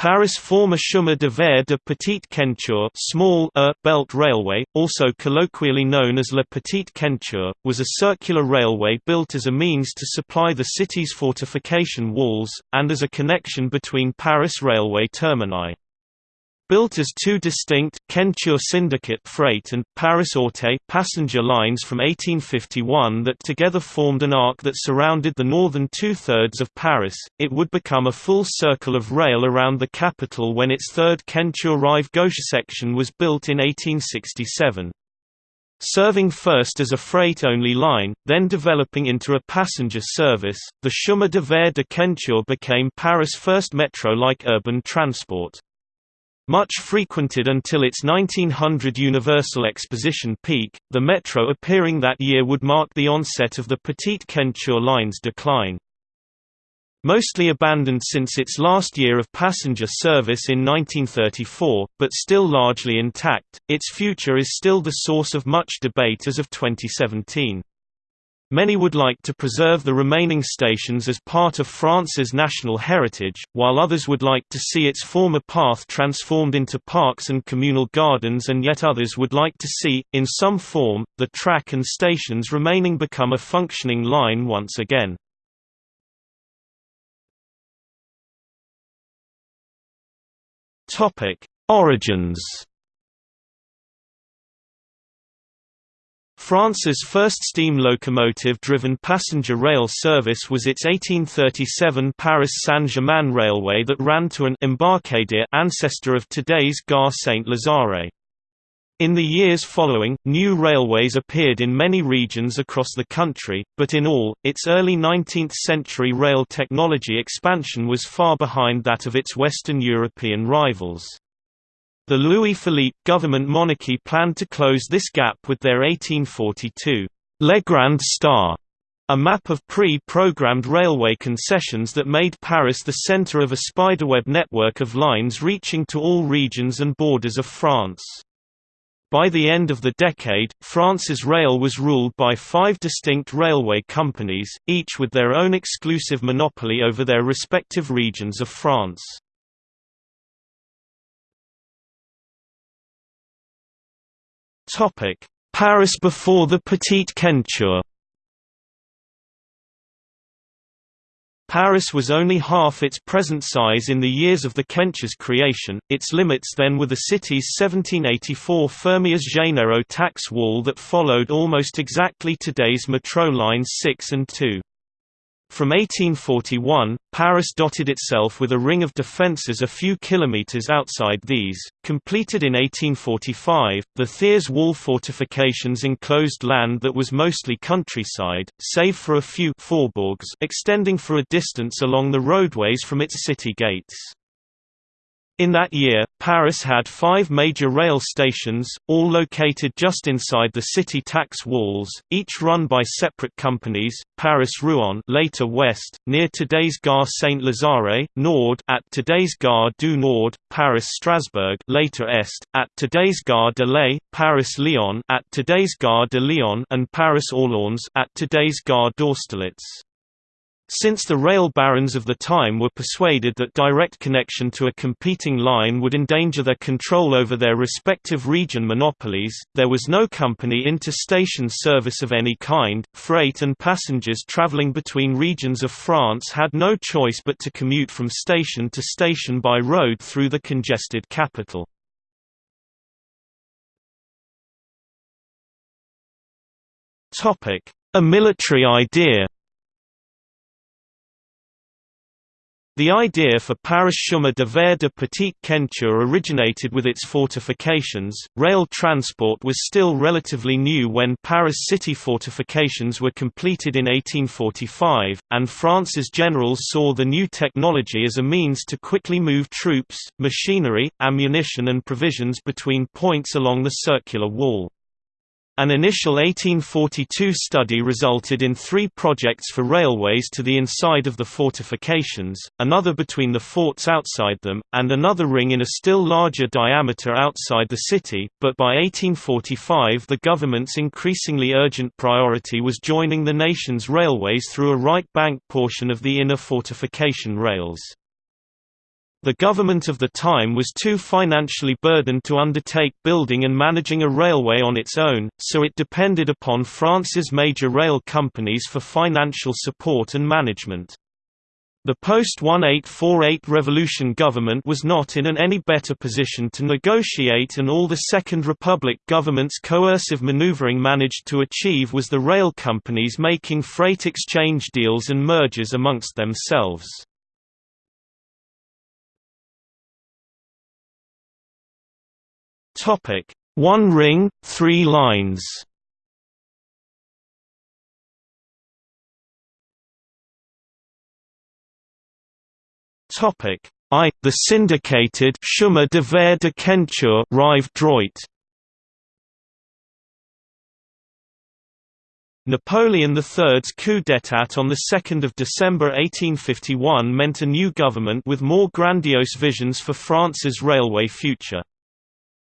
Paris former chemin de fer de Petite Ceinture small belt railway, also colloquially known as La Petite Ceinture, was a circular railway built as a means to supply the city's fortification walls, and as a connection between Paris railway termini. Built as two distinct Ceinture Syndicate freight and Paris Auteuil passenger lines from 1851 that together formed an arc that surrounded the northern two-thirds of Paris, it would become a full circle of rail around the capital when its third Ceinture Rive Gauche section was built in 1867. Serving first as a freight-only line, then developing into a passenger service, the Chemin de Fer de Ceinture became Paris' first metro-like urban transport. Much frequented until its 1900 Universal Exposition peak, the Metro appearing that year would mark the onset of the Petite Ceinture line's decline. Mostly abandoned since its last year of passenger service in 1934, but still largely intact, its future is still the source of much debate as of 2017. Many would like to preserve the remaining stations as part of France's national heritage, while others would like to see its former path transformed into parks and communal gardens and yet others would like to see, in some form, the track and stations remaining become a functioning line once again. Origins France's first steam locomotive-driven passenger rail service was its 1837 Paris Saint-Germain railway that ran to an embarcadere ancestor of today's Gare Saint-Lazare. In the years following, new railways appeared in many regions across the country, but in all, its early 19th-century rail technology expansion was far behind that of its Western European rivals. The Louis-Philippe government monarchy planned to close this gap with their 1842 Legrand Star, a map of pre-programmed railway concessions that made Paris the center of a spiderweb network of lines reaching to all regions and borders of France. By the end of the decade, France's rail was ruled by five distinct railway companies, each with their own exclusive monopoly over their respective regions of France. Topic: Paris before the Petite Ceinture. Paris was only half its present size in the years of the Ceinture's creation, its limits then were the city's 1784 Fermiers-Généraux tax wall that followed almost exactly today's metro lines 6 and 2. From 1841, Paris dotted itself with a ring of defences a few kilometres outside these. Completed in 1845, the Thiers wall fortifications enclosed land that was mostly countryside, save for a few faubourgs extending for a distance along the roadways from its city gates. In that year, Paris had five major rail stations, all located just inside the city tax walls, each run by separate companies, Paris-Rouen later West, near today's Gare Saint-Lazare, Nord at today's Gare du Nord, Paris-Strasbourg later Est, at today's Gare de Lay, Paris-Lyon at today's Gare de Lyon and Paris-Orléans at today's Gare d'Austerlitz. Since the rail barons of the time were persuaded that direct connection to a competing line would endanger their control over their respective region monopolies, there was no company inter-station service of any kind. Freight and passengers traveling between regions of France had no choice but to commute from station to station by road through the congested capital. Topic: A military idea The idea for Paris chemin de fer de Petite Ceinture originated with its fortifications. Rail transport was still relatively new when Paris city fortifications were completed in 1845, and France's generals saw the new technology as a means to quickly move troops, machinery, ammunition and provisions between points along the circular wall. An initial 1842 study resulted in three projects for railways to the inside of the fortifications, another between the forts outside them, and another ring in a still larger diameter outside the city, but by 1845 the government's increasingly urgent priority was joining the nation's railways through a right bank portion of the inner fortification rails. The government of the time was too financially burdened to undertake building and managing a railway on its own, so it depended upon France's major rail companies for financial support and management. The post-1848 revolution government was not in an any better position to negotiate and all the Second Republic government's coercive maneuvering managed to achieve was the rail companies making freight exchange deals and mergers amongst themselves. Topic: One ring, three lines. Topic: I. The syndicated Chemin de Fer de Ceinture Rive Droit. Napoleon III's coup d'état on 2 December 1851 meant a new government with more grandiose visions for France's railway future.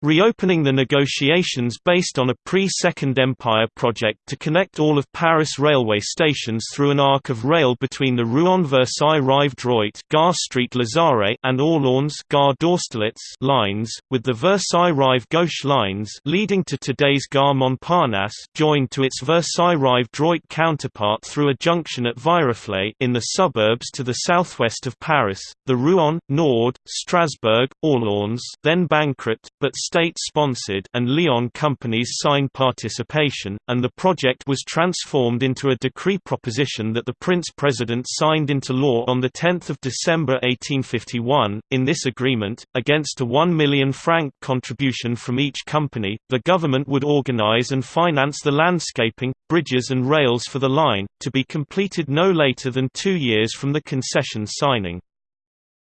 Reopening the negotiations based on a pre-Second Empire project to connect all of Paris railway stations through an arc of rail between the Rouen-Versailles Rive Droit Gare Street Lazare and Orleans Gare d'Austerlitz lines, with the Versailles Rive Gauche lines leading to today's Gare Montparnasse joined to its Versailles Rive Droit counterpart through a junction at Viroflay in the suburbs to the southwest of Paris, the Rouen, Nord, Strasbourg, Orleans then bankrupt, but state-sponsored and Lyon companies signed participation, and the project was transformed into a decree proposition that the Prince-President signed into law on 10 December 1851. In this agreement, against a 1 million franc contribution from each company, the government would organize and finance the landscaping, bridges and rails for the line, to be completed no later than two years from the concession signing.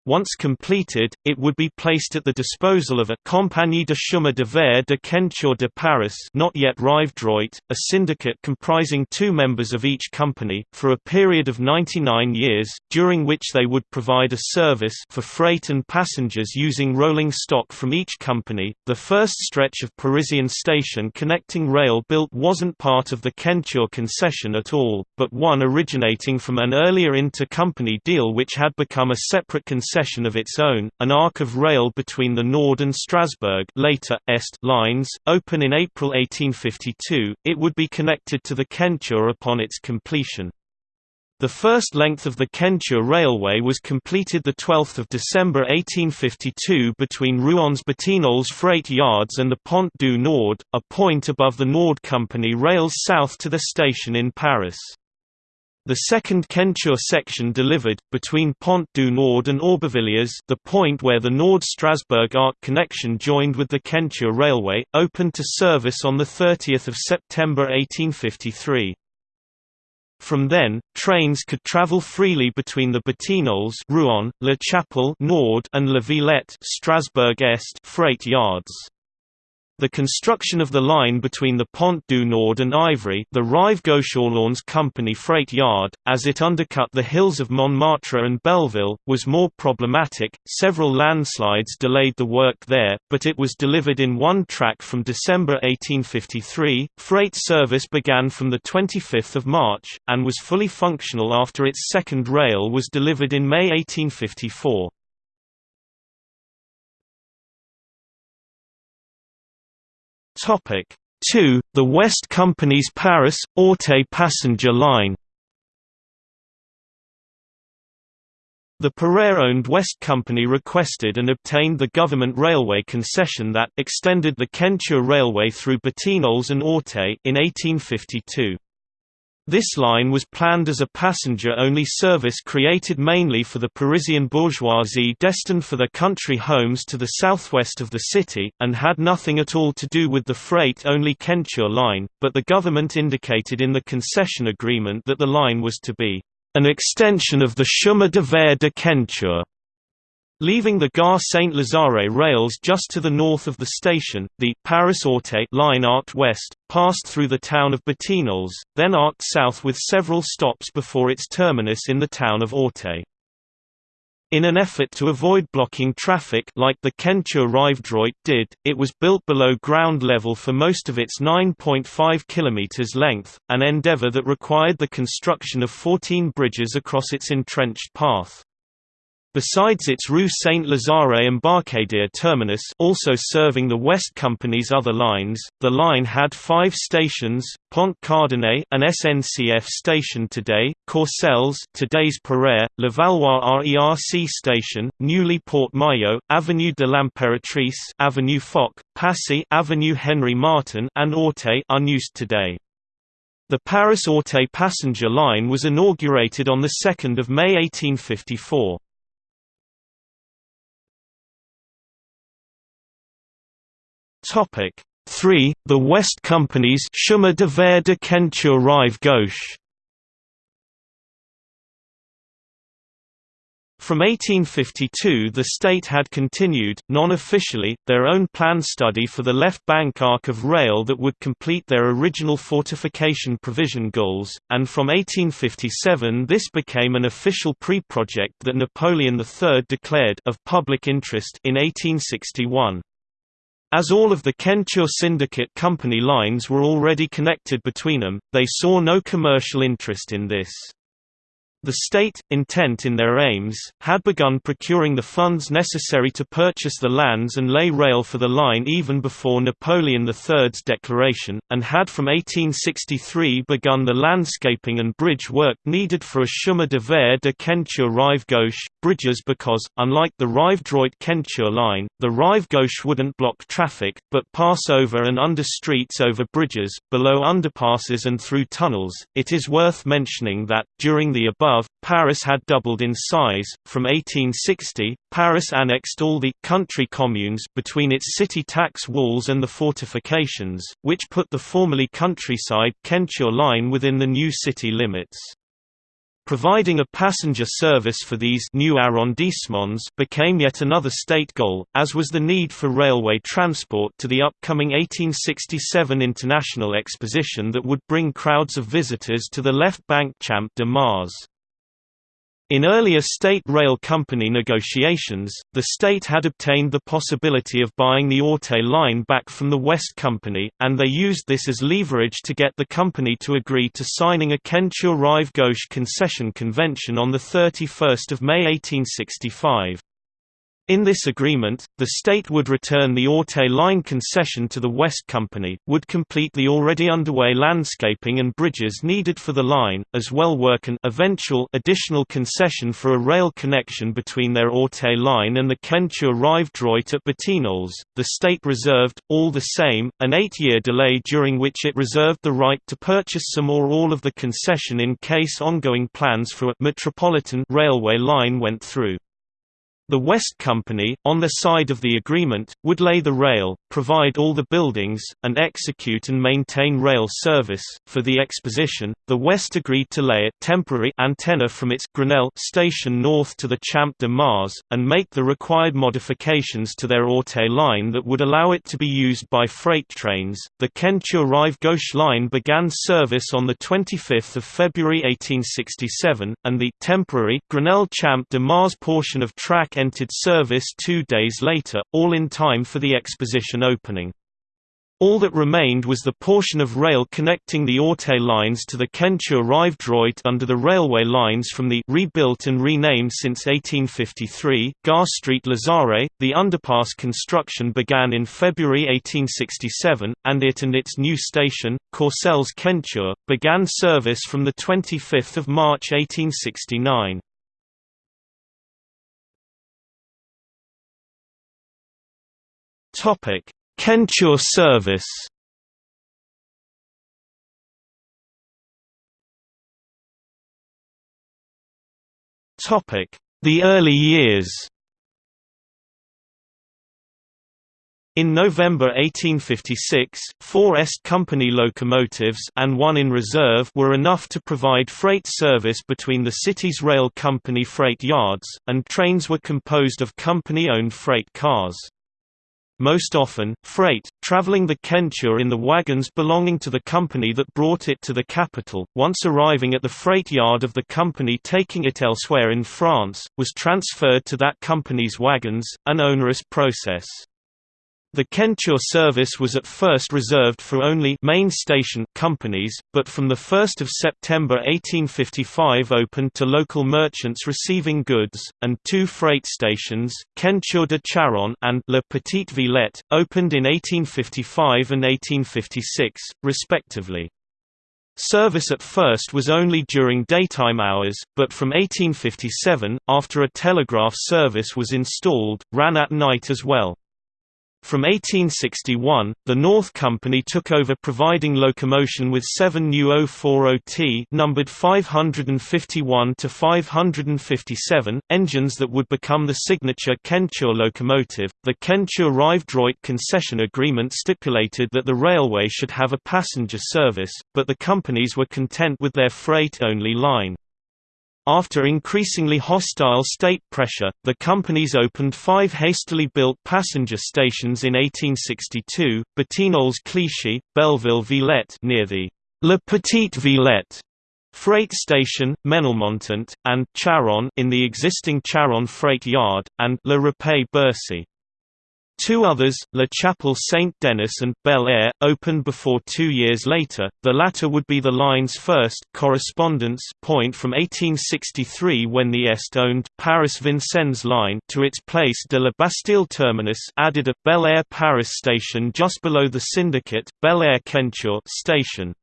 Once completed, it would be placed at the disposal of a Compagnie de chemin de fer de Ceinture de Paris not yet Rive Droit, a syndicate comprising two members of each company, for a period of 99 years, during which they would provide a service for freight and passengers using rolling stock from each company. The first stretch of Parisian station connecting rail built wasn't part of the Ceinture concession at all, but one originating from an earlier inter-company deal which had become a separate concession concession of its own, an arc of rail between the Nord and Strasbourg later, Est lines, open in April 1852, it would be connected to the Ceinture upon its completion. The first length of the Ceinture Railway was completed 12 December 1852 between Rouen's Batignolles freight yards and the Pont du Nord, a point above the Nord Company rails south to the station in Paris. The second Ceinture section delivered, between Pont du Nord and Aubervilliers the point where the Nord-Strasbourg Arc connection joined with the Ceinture Railway, opened to service on 30 September 1853. From then, trains could travel freely between the Batignolles Rouen, La Chapelle Nord and La Villette Strasbourg Est freight yards. The construction of the line between the Pont du Nord and Ivry the Rive Gauche Company freight yard, as it undercut the hills of Montmartre and Belleville, was more problematic. Several landslides delayed the work there, but it was delivered in one track from December 1853. Freight service began from 25 March, and was fully functional after its second rail was delivered in May 1854. Topic 2. The West Company's Paris Auteuil passenger line. The Pereire-owned West Company requested and obtained the government railway concession that extended the Ceinture Railway through Batignolles and Auteuil in 1852. This line was planned as a passenger-only service created mainly for the Parisian bourgeoisie destined for their country homes to the southwest of the city, and had nothing at all to do with the freight-only Ceinture line, but the government indicated in the concession agreement that the line was to be an extension of the Chemin de Fer de Ceinture. Leaving the Gare Saint-Lazare rails just to the north of the station, the Paris-Auteuil line arced west, passed through the town of Batignolles, then arced south with several stops before its terminus in the town of Auteuil. In an effort to avoid blocking traffic like the Rive did, it was built below ground level for most of its 9.5 km length, an endeavour that required the construction of 14 bridges across its entrenched path. Besides its Rue Saint-Lazare Embarcadère terminus also serving the West Company's other lines, the line had five stations, Pont Cardinet an SNCF station today, Courcelles today's Pereire, Levallois RERC station, Neuilly Port Maillot, Avenue de l'Impératrice Avenue Foch, Passy Avenue Henry Martin and Auteuil unused today. The Paris-Auteuil passenger line was inaugurated on 2 May 1854. Topic 3. The West Company's Chemin de Fer de Ceinture Rive Gauche From 1852 the state had continued, non-officially, their own plan study for the left bank arc of rail that would complete their original fortification provision goals, and from 1857 this became an official pre-project that Napoleon III declared of public interest in 1861. As all of the Ceinture Syndicate Company lines were already connected between them, they saw no commercial interest in this. The state, intent in their aims, had begun procuring the funds necessary to purchase the lands and lay rail for the line even before Napoleon III's declaration, and had from 1863 begun the landscaping and bridge work needed for a chemin de fer de Ceinture Rive Gauche, bridges because, unlike the Rive-Droit-Ceinture line, the Rive Gauche wouldn't block traffic, but pass over and under streets over bridges, below underpasses and through tunnels. It is worth mentioning that, during the above above, Paris had doubled in size. From 1860, Paris annexed all the country communes between its city tax walls and the fortifications, which put the formerly countryside Ceinture line within the new city limits. Providing a passenger service for these new arrondissements became yet another state goal, as was the need for railway transport to the upcoming 1867 International Exposition that would bring crowds of visitors to the left bank Champ de Mars. In earlier state rail company negotiations, the state had obtained the possibility of buying the Auteuil line back from the West Company, and they used this as leverage to get the company to agree to signing a Ceinture Rive Gauche concession convention on 31 May 1865. In this agreement, the state would return the Auteuil line concession to the West Company, would complete the already underway landscaping and bridges needed for the line, as well work an eventual additional concession for a rail connection between their Auteuil line and the Ceinture Rive Droit at Batignolles. The state reserved, all the same, an eight-year delay during which it reserved the right to purchase some or all of the concession in case ongoing plans for a metropolitan railway line went through. The West Company, on their side of the agreement, would lay the rail, provide all the buildings, and execute and maintain rail service. For the exposition, the West agreed to lay a temporary antenna from its Grenelle station north to the Champ de Mars, and make the required modifications to their Auteuil line that would allow it to be used by freight trains. The Ceinture Rive Gauche line began service on 25 February 1867, and the temporary Grenelle Champ de Mars portion of track entered service two days later, all in time for the exposition opening. All that remained was the portion of rail connecting the Auteuil lines to the Ceinture Rive Droit under the railway lines from the rebuilt and renamed since 1853 Gare Street Lazare. The underpass construction began in February 1867, and it and its new station, Courcelles Ceinture, began service from the 25 March 1869. Topic: Ceinture service. Topic: The early years. In November 1856, four Est Company locomotives and one in reserve were enough to provide freight service between the city's rail company freight yards, and trains were composed of company-owned freight cars. Most often, freight, traveling the Ceinture in the wagons belonging to the company that brought it to the capital, once arriving at the freight yard of the company taking it elsewhere in France, was transferred to that company's wagons, an onerous process. The Ceinture service was at first reserved for only main station companies, but from 1 September 1855 opened to local merchants receiving goods, and two freight stations, Ceinture de Charonne and La Petite Villette, opened in 1855 and 1856, respectively. Service at first was only during daytime hours, but from 1857, after a telegraph service was installed, ran at night as well. From 1861, the North Company took over providing locomotion with seven new 040T numbered 551 to 557 engines that would become the signature Ceinture locomotive. The Ceinture Rive-Droit concession agreement stipulated that the railway should have a passenger service, but the companies were content with their freight-only line. After increasingly hostile state pressure, the companies opened five hastily built passenger stations in 1862, Batignolles Clichy, Belleville Villette near the La Petite Villette freight station, Menilmontant, and Charonne in the existing Charonne freight yard, and La Rapée-Bercy. Two others, La Chapelle Saint-Denis and Bel Air, opened before two years later, the latter would be the line's first correspondence point from 1863 when the Est-owned Paris-Vincennes line to its Place de la Bastille terminus added a Bel Air Paris station just below the syndicate, Bel Air Ceinture station.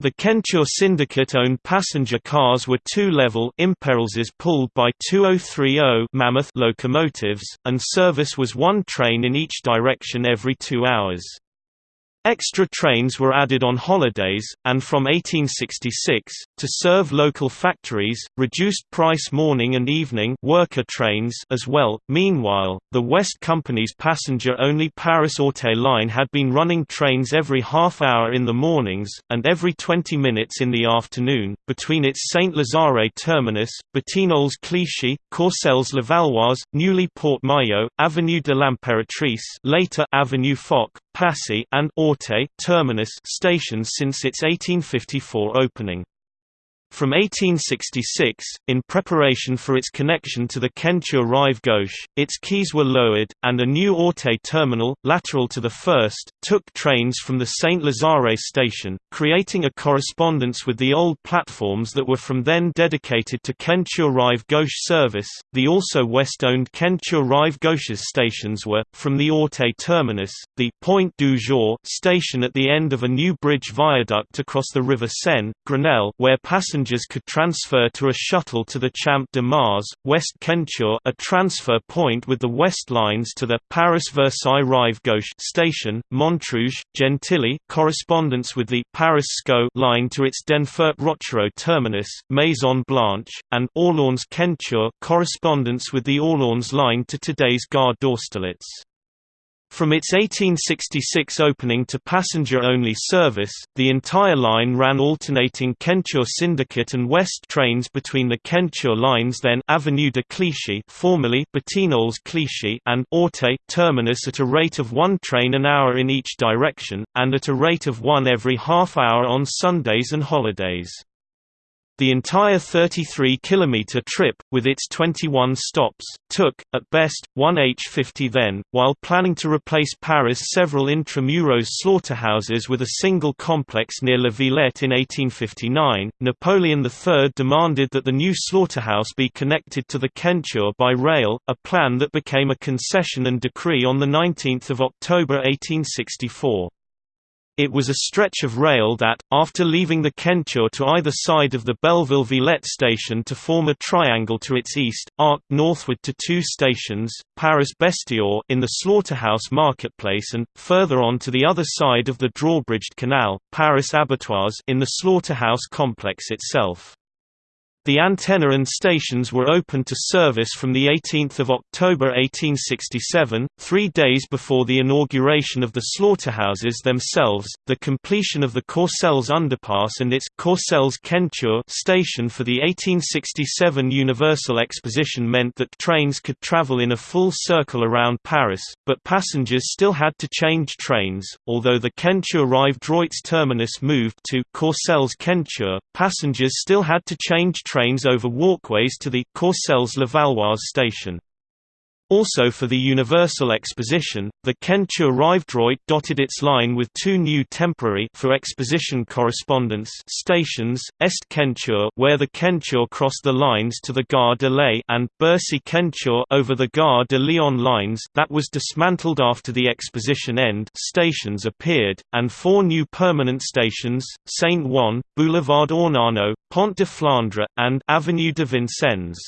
The Ceinture syndicate-owned passenger cars were two-level Impériales pulled by 2030 Mammoth locomotives, and service was one train in each direction every two hours. Extra trains were added on holidays, and from 1866, to serve local factories, reduced price morning and evening worker trains as well. Meanwhile, the West Company's passenger-only Paris-Auteuil line had been running trains every half hour in the mornings, and every 20 minutes in the afternoon, between its Saint-Lazare terminus, Batignolles Clichy, Courcelles Levallois, Neuilly Port Maillot, Avenue de l'Impératrice later Avenue Foch, Passy and Auteuil terminus stations since its 1854 opening. From 1866, in preparation for its connection to the Ceinture Rive Gauche, its quays were lowered, and a new Auteuil terminal, lateral to the first, took trains from the Saint-Lazare station, creating a correspondence with the old platforms that were from then dedicated to Ceinture Rive Gauche service. The also west-owned Ceinture Rive Gauche's stations were, from the Auteuil terminus, the Point du Jour station at the end of a new bridge viaduct across the River Seine, Grenelle, where passengers passengers could transfer to a shuttle to the Champ de Mars, West Ceinture a transfer point with the West lines to the Paris-Versailles Rive Gauche station, Montrouge, Gentilly correspondence with the Paris-Sceaux line to its Denfert-Rochereau terminus, Maison Blanche, and Orléans Ceinture correspondence with the Orléans line to today's Gare d'Austerlitz. From its 1866 opening to passenger-only service, the entire line ran alternating Ceinture Syndicate and West trains between the Ceinture lines then Avenue de Clichy formerly Batignolles Clichy and Auteuil terminus at a rate of one train an hour in each direction, and at a rate of one every half hour on Sundays and holidays. The entire 33-kilometer trip, with its 21 stops, took, at best, 1 h50 then. While planning to replace Paris' several intramuros slaughterhouses with a single complex near La Villette in 1859, Napoleon III demanded that the new slaughterhouse be connected to the Ceinture by rail, a plan that became a concession and decree on 19 October 1864. It was a stretch of rail that, after leaving the Ceinture to either side of the Belleville Villette station to form a triangle to its east, arced northward to two stations, Paris Bestiaux in the slaughterhouse marketplace and, further on to the other side of the drawbridged canal, Paris Abattoirs in the slaughterhouse complex itself. The antenna and stations were opened to service from 18 October 1867, three days before the inauguration of the slaughterhouses themselves. The completion of the Courcelles underpass and its Courcelles Ceinture station for the 1867 Universal Exposition meant that trains could travel in a full circle around Paris, but passengers still had to change trains. Although the Ceinture Rive-Droit's terminus moved to Courcelles Ceinture, passengers still had to change trains over walkways to the Courcelles Levallois station. Also for the Universal Exposition, the Ceinture Rivedroit dotted its line with two new temporary for exposition correspondence stations, Est Ceinture where the Ceinture cross the lines to the Gare de Lay and Bercy Ceinture over the Gare de Lyon lines that was dismantled after the exposition end stations appeared, and four new permanent stations, Saint-Ouen, Boulevard Ornano, Pont de Flandre, and Avenue de Vincennes.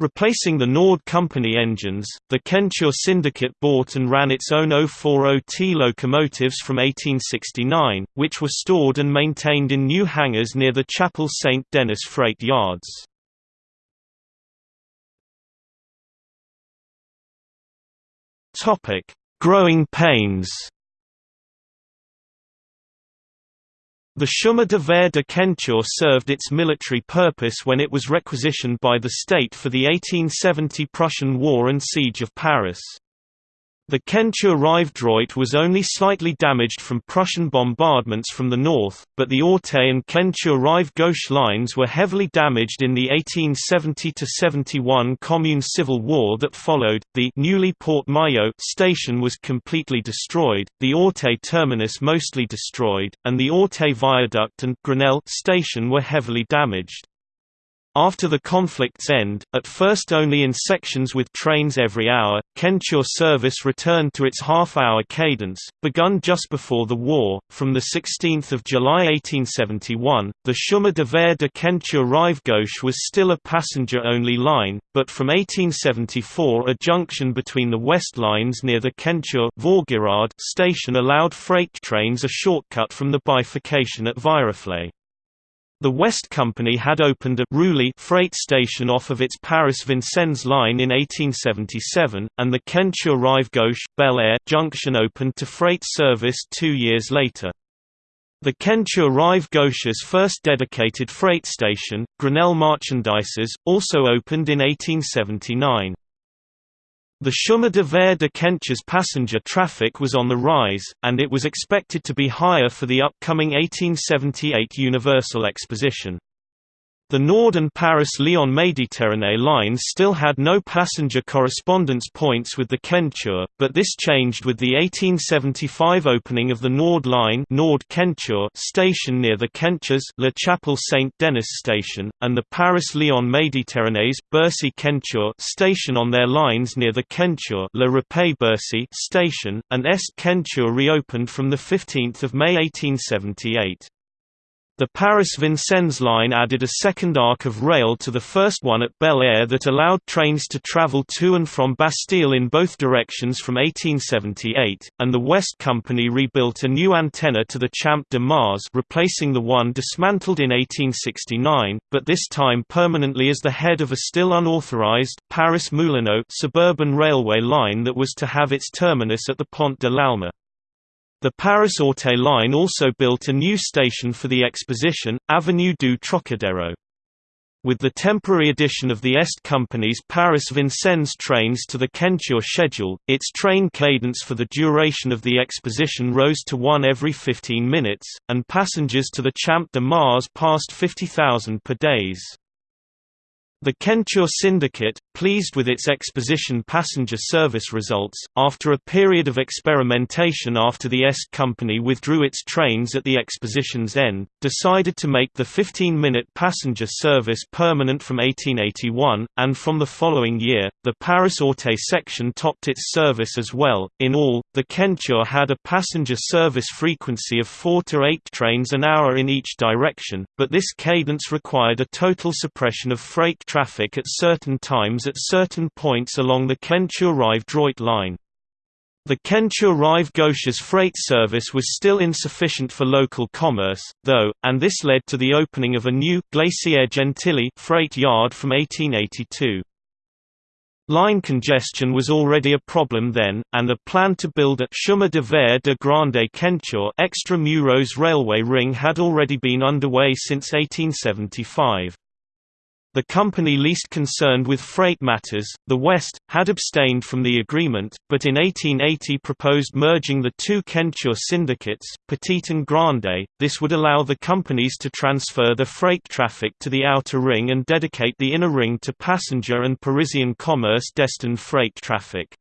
Replacing the Nord Company engines, the Ceinture Syndicate bought and ran its own 040T locomotives from 1869, which were stored and maintained in new hangars near the Chapel St. Denis freight yards. Growing pains The Chemin de Fer de Ceinture served its military purpose when it was requisitioned by the state for the 1870 Prussian War and Siege of Paris. The Ceinture Rivedroit was only slightly damaged from Prussian bombardments from the north, but the Auteuil and Ceinture Rive Gauche lines were heavily damaged in the 1870–71 Commune Civil War that followed. The Neuilly Port station was completely destroyed, the Auteuil terminus mostly destroyed, and the Auteuil viaduct and Grenelle station were heavily damaged. After the conflict's end, at first only in sections with trains every hour, Ceinture service returned to its half-hour cadence, begun just before the war. From the 16th of July 1871, the Chemin de Fer de Ceinture Rive Gauche was still a passenger-only line, but from 1874 a junction between the west lines near the Ceinture station allowed freight trains a shortcut from the bifurcation at Viroflay. The West Company had opened a Roulis freight station off of its Paris-Vincennes line in 1877, and the Ceinture Rive Gauche Bel Air junction opened to freight service two years later. The Ceinture Rive Gauche's first dedicated freight station, Grenelle Marchandises, also opened in 1879. The Chemin de Fer de Ceinture's passenger traffic was on the rise, and it was expected to be higher for the upcoming 1878 Universal Exposition. The Nord and Paris-Lyon Méditerranée lines still had no passenger correspondence points with the Ceinture, but this changed with the 1875 opening of the Nord Line Nord station near the Ceintures La Chapelle Saint-Denis station, and the Paris-Lyon Méditerranée's Bercy Ceinture station on their lines near the Ceinture La Rapée Bercy station, and Est Ceinture reopened from 15 May 1878. The Paris-Vincennes line added a second arc of rail to the first one at Bel Air that allowed trains to travel to and from Bastille in both directions from 1878, and the West Company rebuilt a new antenna to the Champ de Mars replacing the one dismantled in 1869, but this time permanently as the head of a still unauthorized Paris-Moulineaux suburban railway line that was to have its terminus at the Pont de l'Alma. The Paris-Auteuil line also built a new station for the exposition, Avenue du Trocadero. With the temporary addition of the Est Company's Paris-Vincennes trains to the Ceinture schedule, its train cadence for the duration of the exposition rose to one every 15 minutes, and passengers to the Champ de Mars passed 50,000 per days. The Ceinture Syndicate, pleased with its exposition passenger service results, after a period of experimentation after the Est Company withdrew its trains at the exposition's end, decided to make the 15-minute passenger service permanent from 1881, and from the following year, the Paris-Auteuil section topped its service as well. In all, the Ceinture had a passenger service frequency of 4 to 8 trains an hour in each direction, but this cadence required a total suppression of freight traffic at certain times at certain points along the Ceinture Rive-Droit line. The Ceinture Rive Gauche's freight service was still insufficient for local commerce, though, and this led to the opening of a new Glacier Gentilly freight yard from 1882. Line congestion was already a problem then, and a plan to build a Chemin de Fer de Grande extramuros railway ring had already been underway since 1875. The company least concerned with freight matters, the West, had abstained from the agreement, but in 1880 proposed merging the two Ceinture syndicates, Petite and Grande. This would allow the companies to transfer the freight traffic to the outer ring and dedicate the inner ring to passenger and Parisian commerce destined freight traffic.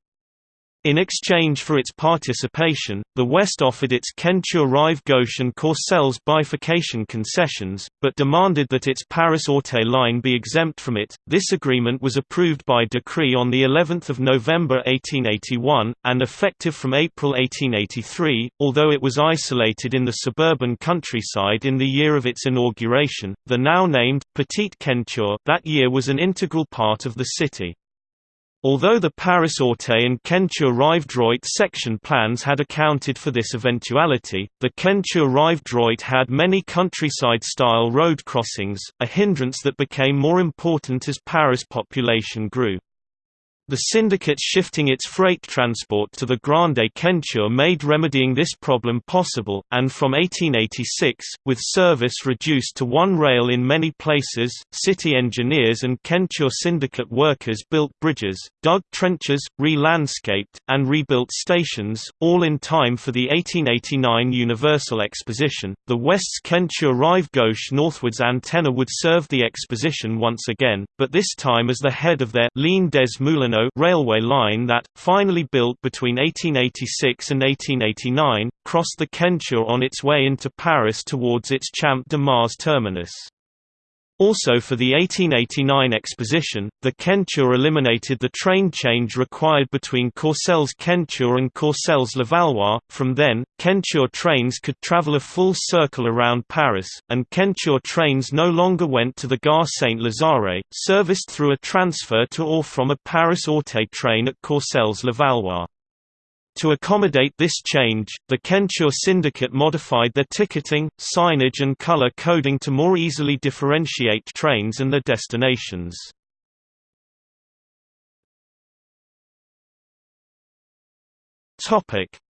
In exchange for its participation, the West offered its Ceinture Rive Gauche and Courcelles bifurcation concessions, but demanded that its Paris-Auteuil line be exempt from it. This agreement was approved by decree on the 11th of November 1881 and effective from April 1883. Although it was isolated in the suburban countryside in the year of its inauguration, the now named Petite Ceinture that year was an integral part of the city. Although the Paris-Auteuil and Ceinture-Rive-Droit section plans had accounted for this eventuality, the Ceinture-Rive-Droit had many countryside-style road crossings, a hindrance that became more important as Paris' population grew. The syndicate shifting its freight transport to the Grande Ceinture made remedying this problem possible, and from 1886, with service reduced to one rail in many places, city engineers and Ceinture syndicate workers built bridges, dug trenches, re-landscaped, and rebuilt stations, all in time for the 1889 Universal Exposition. The West's Ceinture Rive Gauche northwards antenna would serve the exposition once again, but this time as the head of their Ligne des Moulineaux railway line that, finally built between 1886 and 1889, crossed the Ceinture on its way into Paris towards its Champ de Mars terminus. Also for the 1889 exposition, the Ceinture eliminated the train change required between Courcelles Ceinture and Courcelles Levallois. From then, Ceinture trains could travel a full circle around Paris, and Ceinture trains no longer went to the Gare Saint-Lazare, serviced through a transfer to or from a Paris-Auteuil train at Courcelles Levallois. To accommodate this change, the Ceinture syndicate modified their ticketing, signage and color coding to more easily differentiate trains and their destinations.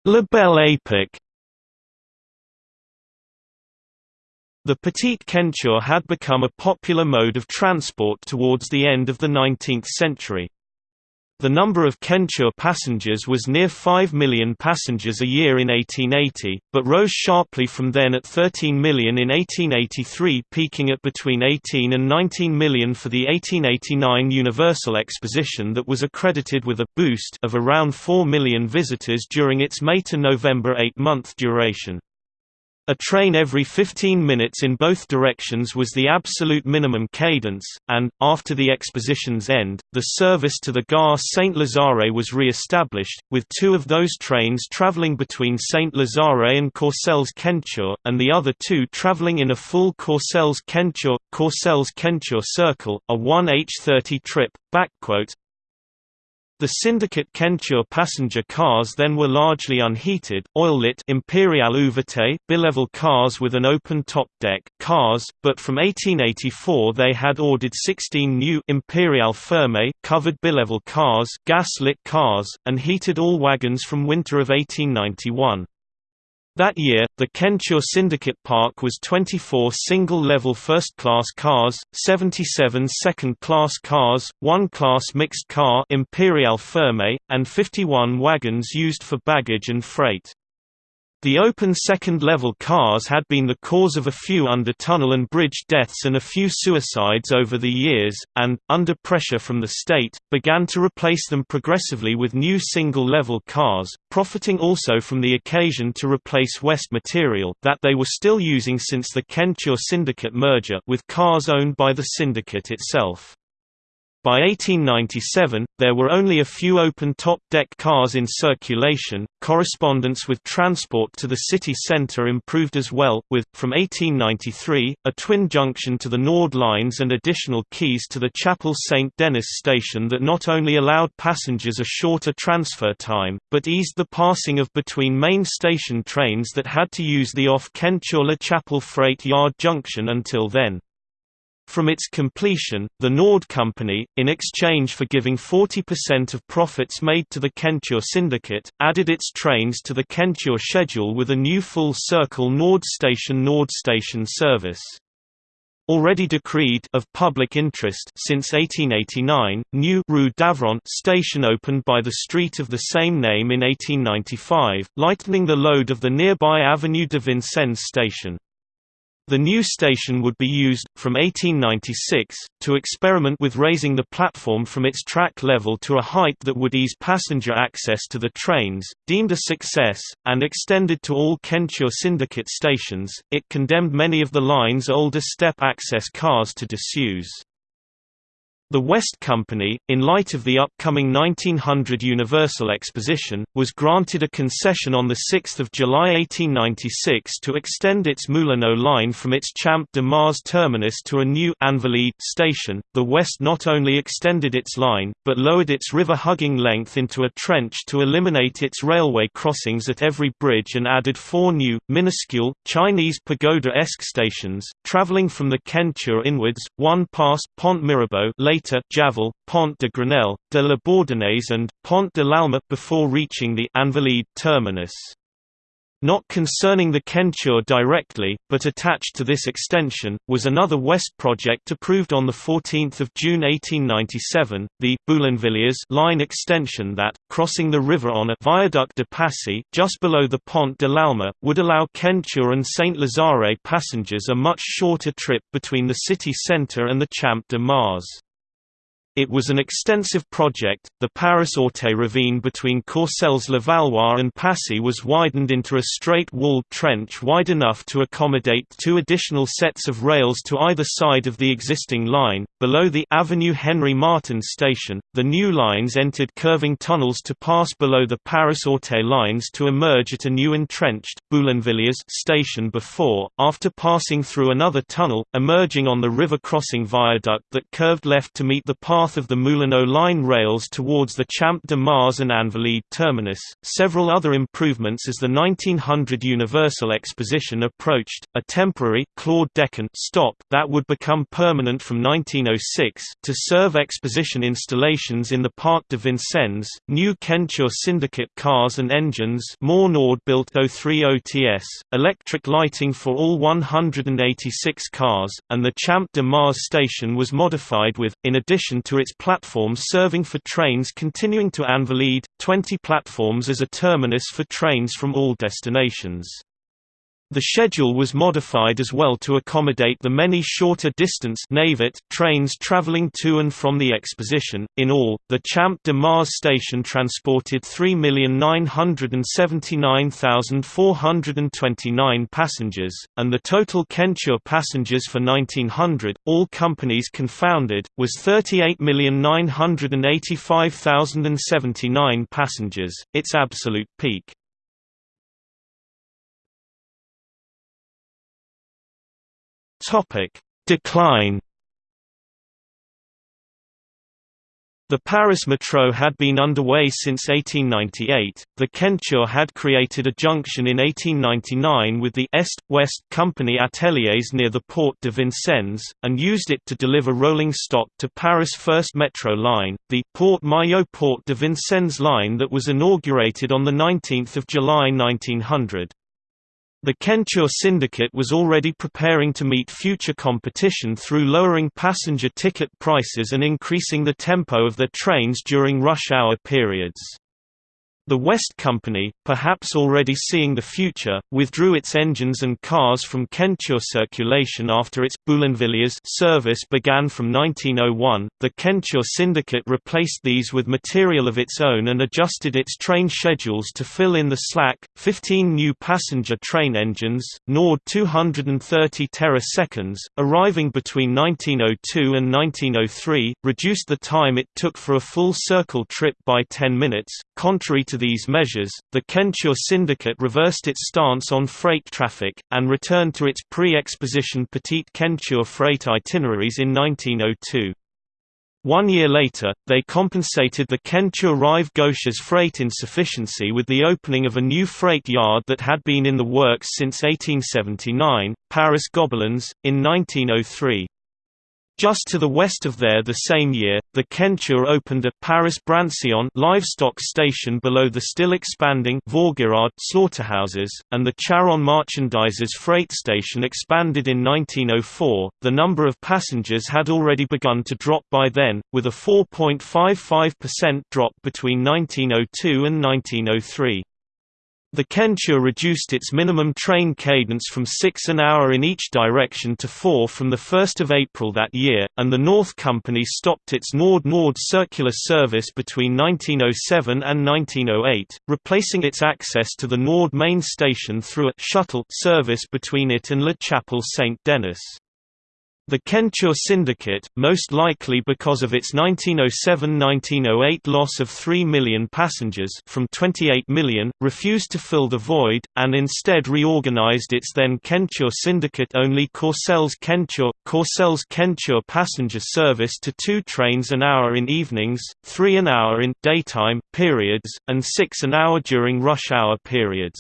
La Belle Époque The Petite Ceinture had become a popular mode of transport towards the end of the 19th century. The number of Ceinture passengers was near 5 million passengers a year in 1880, but rose sharply from then at 13 million in 1883 peaking at between 18 and 19 million for the 1889 Universal Exposition that was accredited with a «boost» of around 4 million visitors during its May to November eight-month duration. A train every 15 minutes in both directions was the absolute minimum cadence, and, after the exposition's end, the service to the Gare Saint-Lazare was re-established, with two of those trains traveling between Saint-Lazare and Courcelles Ceinture, and the other two traveling in a full Courcelles Ceinture, Courcelles Ceinture circle, a 1H30 trip. The syndicate Ceinture passenger cars then were largely unheated, oil-lit Imperial Ouvertes bilevel cars with an open-top deck cars, but from 1884 they had ordered 16 new Imperial Ferme covered bilevel cars, gas-lit cars, and heated all wagons from winter of 1891. That year, the Ceinture Syndicate Park was 24 single-level first-class cars, 77 second-class cars, one class mixed car Imperial Ferme, and 51 wagons used for baggage and freight. The open second-level cars had been the cause of a few under-tunnel and bridge deaths and a few suicides over the years, and, under pressure from the state, began to replace them progressively with new single-level cars, profiting also from the occasion to replace West material that they were still using since the Ceinture Syndicate merger with cars owned by the syndicate itself. By 1897, there were only a few open-top deck cars in circulation. Correspondence with transport to the city centre improved as well, with, from 1893, a twin junction to the Nord lines and additional keys to the Chapel Saint Denis station that not only allowed passengers a shorter transfer time, but eased the passing of between main station trains that had to use the off-Ceinture-La Freight Yard junction until then. From its completion, the Nord Company, in exchange for giving 40% of profits made to the Ceinture Syndicate, added its trains to the Ceinture schedule with a new full-circle Nord Station Nord Station service. already decreed of public interest since 1889, new Rue Davron station opened by the street of the same name in 1895, lightening the load of the nearby Avenue de Vincennes station. The new station would be used, from 1896, to experiment with raising the platform from its track level to a height that would ease passenger access to the trains. Deemed a success, and extended to all Ceinture Syndicate stations, it condemned many of the line's older step access cars to disuse. The West Company, in light of the upcoming 1900 Universal Exposition, was granted a concession on 6 July 1896 to extend its Moulineau line from its Champ de Mars terminus to a new station. The West not only extended its line, but lowered its river-hugging length into a trench to eliminate its railway crossings at every bridge and added four new, minuscule, Chinese pagoda-esque stations, traveling from the Ceinture inwards, one past Pont Mirabeau later later Javel, Pont de Grenelle, de la Bourdonnaise and, Pont de l'Alma before reaching the Invalides terminus. Not concerning the Ceinture directly, but attached to this extension, was another west project approved on 14 June 1897, the Boulainvilliers line extension that, crossing the river on a Viaduct de Passy just below the Pont de l'Alma, would allow Ceinture and Saint-Lazare passengers a much shorter trip between the city centre and the Champ de Mars. It was an extensive project. The Paris-Auteuil ravine between Courcelles-Levallois and Passy was widened into a straight-walled trench wide enough to accommodate two additional sets of rails to either side of the existing line. Below the Avenue Henri Martin station, the new lines entered curving tunnels to pass below the Paris-Auteuil lines to emerge at a new entrenched Boulainvilliers station before, after passing through another tunnel, emerging on the river crossing viaduct that curved left to meet the path path of the Moulineaux line rails towards the Champ de Mars and Invalides terminus. Several other improvements as the 1900 Universal Exposition approached, a temporary Claude Deccan stop that would become permanent from 1906 to serve exposition installations in the Parc de Vincennes, new Ceinture Syndicate cars and engines more Nord built 03 OTS, electric lighting for all 186 cars, and the Champ de Mars station was modified with, in addition to to its platforms serving for trains continuing to Invalides, 20 platforms as a terminus for trains from all destinations. The schedule was modified as well to accommodate the many shorter distance trains traveling to and from the exposition. In all, the Champ de Mars station transported 3,979,429 passengers, and the total Ceinture passengers for 1900, all companies confounded, was 38,985,079 passengers, its absolute peak. Topic: Decline. The Paris Metro had been underway since 1898. The Ceinture had created a junction in 1899 with the Est-West Company ateliers near the Port de Vincennes, and used it to deliver rolling stock to Paris' first metro line, the Port Maillot Port de Vincennes line that was inaugurated on 19 July 1900. The Ceinture syndicate was already preparing to meet future competition through lowering passenger ticket prices and increasing the tempo of their trains during rush hour periods. The West Company, perhaps already seeing the future, withdrew its engines and cars from Ceinture circulation after its Boulainvilliers service began from 1901. The Ceinture syndicate replaced these with material of its own and adjusted its train schedules to fill in the slack. 15 new passenger train engines, Nord 230 Terra-seconds, arriving between 1902 and 1903, reduced the time it took for a full circle trip by 10 minutes, contrary to to these measures, the Ceinture Syndicate reversed its stance on freight traffic, and returned to its pre-exposition Petite Ceinture freight itineraries in 1902. One year later, they compensated the Ceinture Rive Gauche's freight insufficiency with the opening of a new freight yard that had been in the works since 1879, Paris Gobelins, in 1903. Just to the west of there the same year, the Ceinture opened a Paris-Brancion livestock station below the still expanding Vaugirard slaughterhouses, and the Charonne Marchandises freight station expanded in 1904. The number of passengers had already begun to drop by then, with a 4.55% drop between 1902 and 1903. The Ceinture reduced its minimum train cadence from 6 an hour in each direction to 4 from 1 April that year, and the North Company stopped its Nord-Nord circular service between 1907 and 1908, replacing its access to the Nord main station through a «shuttle» service between it and La Chapelle Saint-Denis. The Ceinture Syndicate, most likely because of its 1907–1908 loss of 3 million passengers from 28 million, refused to fill the void, and instead reorganized its then Ceinture Syndicate-only Courcelles Ceinture, Courcelles Ceinture passenger service to two trains an hour in evenings, three an hour in daytime periods, and six an hour during rush hour periods.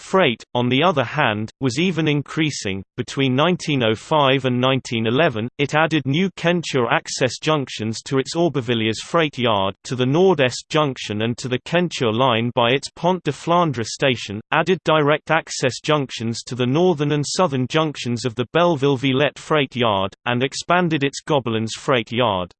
Freight, on the other hand, was even increasing. Between 1905 and 1911, it added new Ceinture access junctions to its Aubervilliers freight yard, to the Nord-Est junction and to the Ceinture line by its Pont de Flandre station, added direct access junctions to the northern and southern junctions of the Belleville-Villette freight yard, and expanded its Gobelins freight yard.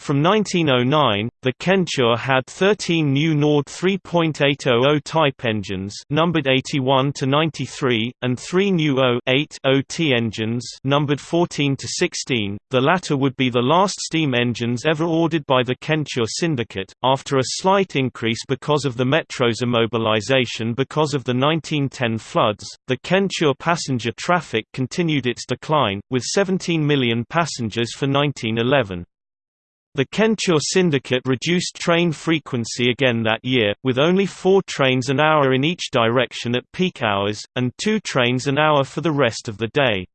From 1909, the Ceinture had 13 new Nord 3.800 type engines numbered 81 to 93 and 3 new O-8 OT engines numbered 14 to 16. The latter would be the last steam engines ever ordered by the Ceinture syndicate after a slight increase because of the metro's immobilization because of the 1910 floods. The Ceinture passenger traffic continued its decline with 17 million passengers for 1911. The Ceinture Syndicate reduced train frequency again that year, with only four trains an hour in each direction at peak hours, and two trains an hour for the rest of the day.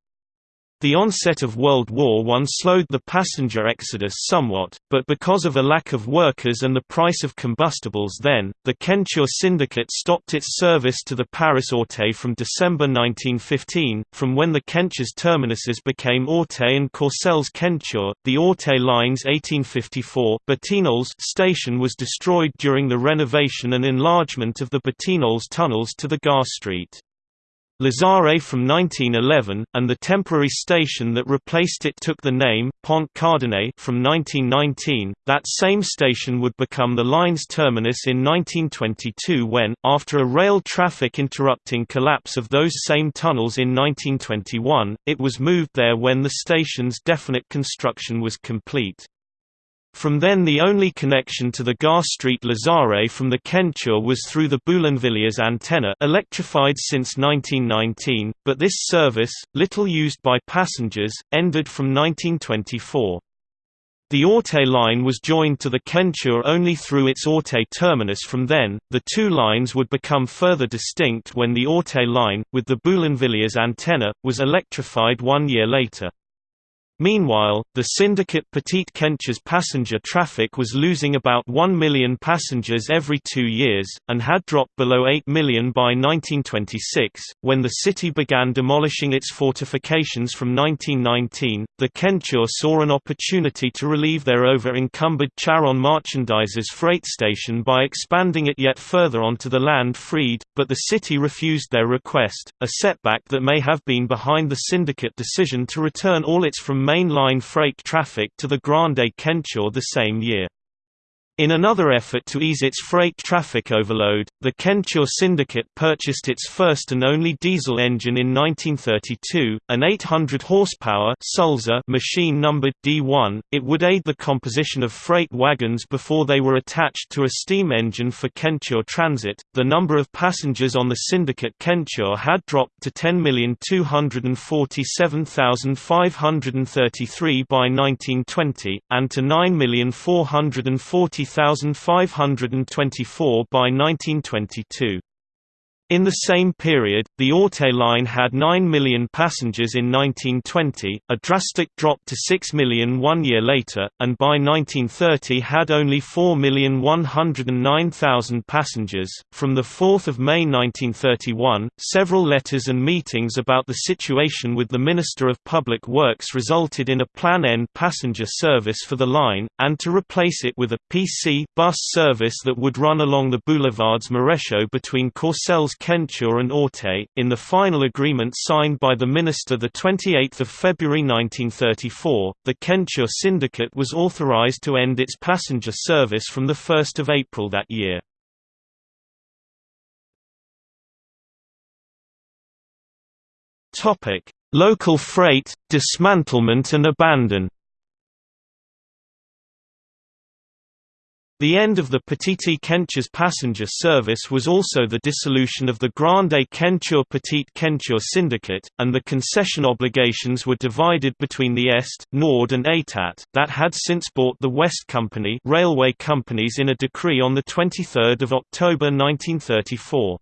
The onset of World War I slowed the passenger exodus somewhat, but because of a lack of workers and the price of combustibles then, the Ceinture Syndicate stopped its service to the Paris Auteuil from December 1915, from when the Ceinture's terminuses became Auteuil and Courcelles Ceinture. The Auteuil Line's 1854 Batignolles station was destroyed during the renovation and enlargement of the Batignolles tunnels to the Gare Street. Lazare from 1911, and the temporary station that replaced it took the name, Pont Cardinet from 1919. That same station would become the line's terminus in 1922 when, after a rail traffic interrupting collapse of those same tunnels in 1921, it was moved there when the station's definite construction was complete. From then the only connection to the Gare Street Lazare from the Ceinture was through the Boulainvilliers antenna electrified since 1919, but this service, little used by passengers, ended from 1924. The Auteuil line was joined to the Ceinture only through its Auteuil terminus from then, the two lines would become further distinct when the Auteuil line, with the Boulainvilliers antenna, was electrified one year later. Meanwhile, the syndicate Petite Ceinture's passenger traffic was losing about 1 million passengers every two years, and had dropped below 8 million by 1926. When the city began demolishing its fortifications from 1919, the Ceinture saw an opportunity to relieve their over encumbered Charonne Marchandises freight station by expanding it yet further onto the land freed, but the city refused their request, a setback that may have been behind the syndicate decision to return all its from mainline freight traffic to the Grande Ceinture the same year. In another effort to ease its freight traffic overload, the Ceinture Syndicate purchased its first and only diesel engine in 1932, an 800 horsepower Sulzer machine numbered D1. It would aid the composition of freight wagons before they were attached to a steam engine for Ceinture Transit. The number of passengers on the Syndicate Ceinture had dropped to 10,247,533 by 1920 and to 9,440 30,524 by 1922. In the same period, the Auteuil line had 9 million passengers in 1920, a drastic drop to 6 million one year later, and by 1930 had only 4,109,000 passengers. From 4 May 1931, several letters and meetings about the situation with the Minister of Public Works resulted in a Plan N passenger service for the line, and to replace it with a PC bus service that would run along the boulevards Maréchaux between Courcelles Ceinture and Auteuil, in the final agreement signed by the minister 28 February 1934, the Ceinture Syndicate was authorized to end its passenger service from 1 April that year. Local freight, dismantlement and abandon The end of the Petite Ceinture's passenger service was also the dissolution of the Grande Ceinture Petite Ceinture Syndicate, and the concession obligations were divided between the Est, Nord and État, that had since bought the West Company railway companies in a decree on 23 October 1934.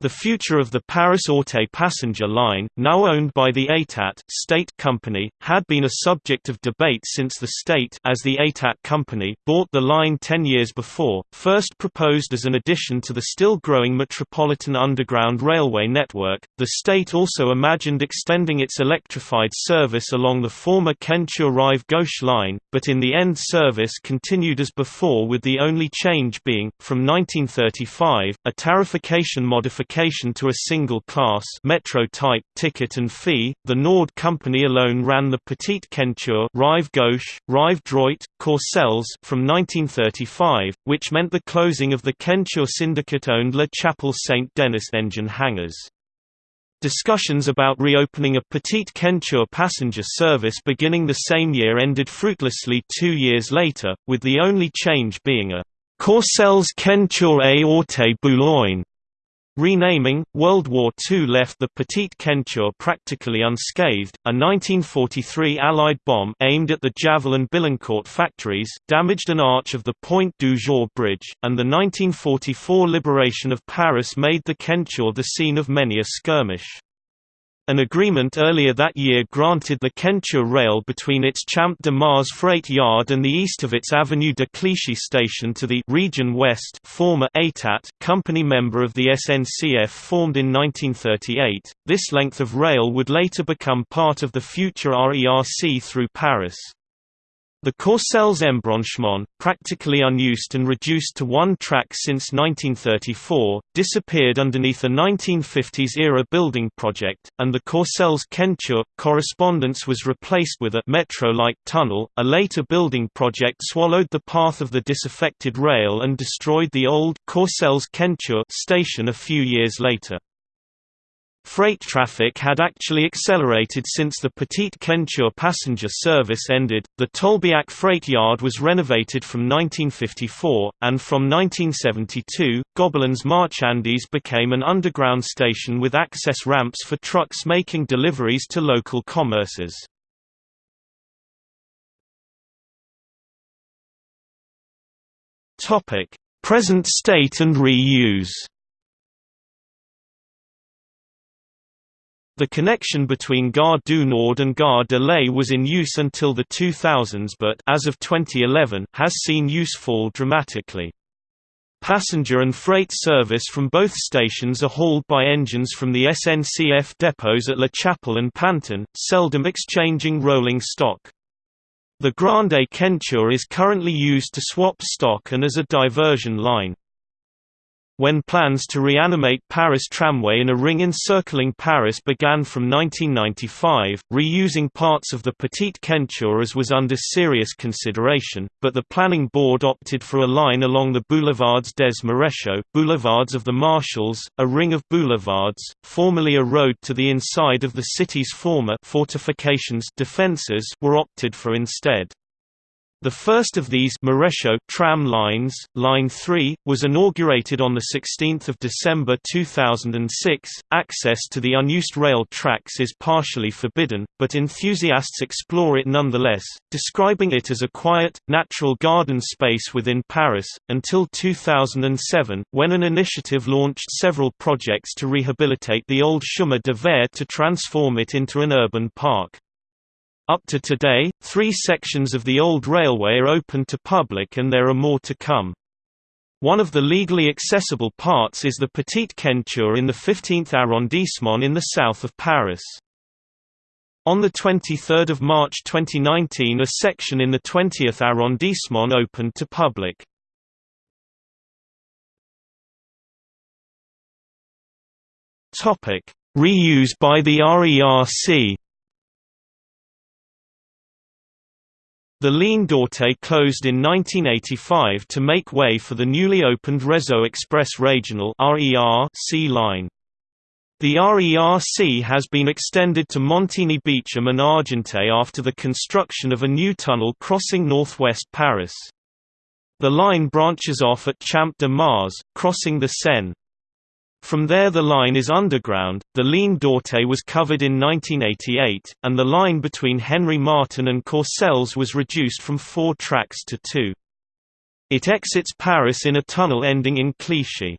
The future of the Paris-Auteuil passenger line, now owned by the État state company, had been a subject of debate since the state as the État company bought the line ten years before, first proposed as an addition to the still growing Metropolitan Underground Railway network. The state also imagined extending its electrified service along the former Ceinture-Rive-Gauche line, but in the end service continued as before with the only change being, from 1935, a tarification modification to a single class metro type ticket and fee. The Nord company alone ran the Petite Ceinture, Rive Gauche, Rive Droit, Courcelles from 1935, which meant the closing of the Ceinture syndicate-owned La Chapelle Saint-Denis engine hangars. Discussions about reopening a Petite Ceinture passenger service beginning the same year ended fruitlessly two years later, with the only change being a Courcelles Ceinture et Auteuil Boulogne Renaming, World War II left the Petite Ceinture practically unscathed. A 1943 Allied bomb aimed at the Javelin Billancourt factories damaged an arch of the Pointe du Jour bridge, and the 1944 liberation of Paris made the Ceinture the scene of many a skirmish. An agreement earlier that year granted the Ceinture rail between its Champ de Mars freight yard and the east of its Avenue de Clichy station to the Region West former État company member of the SNCF formed in 1938. This length of rail would later become part of the future RERC through Paris. The Courcelles embranchement, practically unused and reduced to one track since 1934, disappeared underneath a 1950s-era building project, and the Courcelles Ceinture correspondence was replaced with a metro-like tunnel. A later building project swallowed the path of the disaffected rail and destroyed the old Courcelles Ceinture station a few years later. Freight traffic had actually accelerated since the Petite Ceinture passenger service ended. The Tolbiac freight yard was renovated from 1954, and from 1972, Gobelins Marchandises became an underground station with access ramps for trucks making deliveries to local commerces. Present state and reuse. The connection between Gare du Nord and Gare de l'Est was in use until the 2000s but as of 2011 has seen use fall dramatically. Passenger and freight service from both stations are hauled by engines from the SNCF depots at La Chapelle and Pantin, seldom exchanging rolling stock. The Grande Ceinture is currently used to swap stock and as a diversion line. When plans to reanimate Paris Tramway in a ring encircling Paris began from 1995, reusing parts of the Petite Ceinture as was under serious consideration, but the planning board opted for a line along the Boulevards des Maréchaux, Boulevards of the Marshals, a ring of boulevards, formerly a road to the inside of the city's former fortifications defenses were opted for instead. The first of these Maréchaux tram lines, Line 3, was inaugurated on 16 December 2006. Access to the unused rail tracks is partially forbidden, but enthusiasts explore it nonetheless, describing it as a quiet, natural garden space within Paris, until 2007, when an initiative launched several projects to rehabilitate the old Chemin de Fer to transform it into an urban park. Up to today, three sections of the old railway are open to public and there are more to come. One of the legally accessible parts is the Petite Ceinture in the 15th arrondissement in the south of Paris. On 23 March 2019 a section in the 20th arrondissement opened to public. Reuse by the RERC The Ligne d'Auteuil closed in 1985 to make way for the newly opened Réseau Express Régional C line. The RERC has been extended to Montigny-Beauchamp and Argenteuil after the construction of a new tunnel crossing northwest Paris. The line branches off at Champ de Mars, crossing the Seine. From there the line is underground. The Ligne d'Auteuil was covered in 1988, and the line between Henri Martin and Courcelles was reduced from four tracks to two. It exits Paris in a tunnel ending in Clichy.